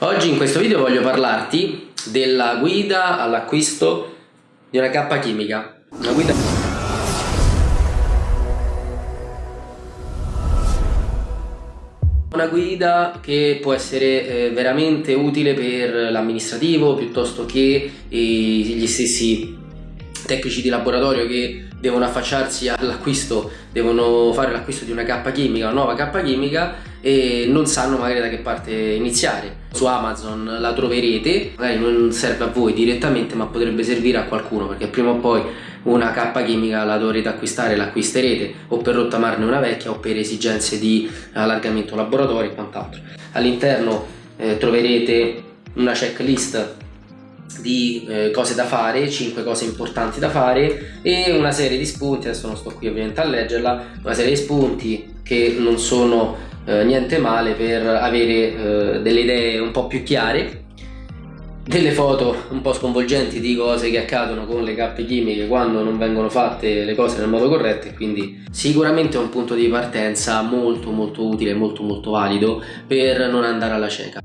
Oggi in questo video voglio parlarti della guida all'acquisto di una cappa chimica. Una guida... Una guida che può essere eh, veramente utile per l'amministrativo piuttosto che eh, gli stessi tecnici di laboratorio che devono affacciarsi all'acquisto, devono fare l'acquisto di una cappa chimica, una nuova cappa chimica e non sanno magari da che parte iniziare. Su Amazon la troverete, magari non serve a voi direttamente ma potrebbe servire a qualcuno perché prima o poi una cappa chimica la dovrete acquistare, l'acquisterete o per rottamarne una vecchia o per esigenze di allargamento laboratorio e quant'altro. All'interno eh, troverete una checklist di eh, cose da fare, 5 cose importanti da fare e una serie di spunti, adesso non sto qui ovviamente a leggerla, una serie di spunti che non sono eh, niente male per avere eh, delle idee un po' più chiare delle foto un po' sconvolgenti di cose che accadono con le cappe chimiche quando non vengono fatte le cose nel modo corretto e quindi sicuramente è un punto di partenza molto molto utile, molto molto valido per non andare alla cieca.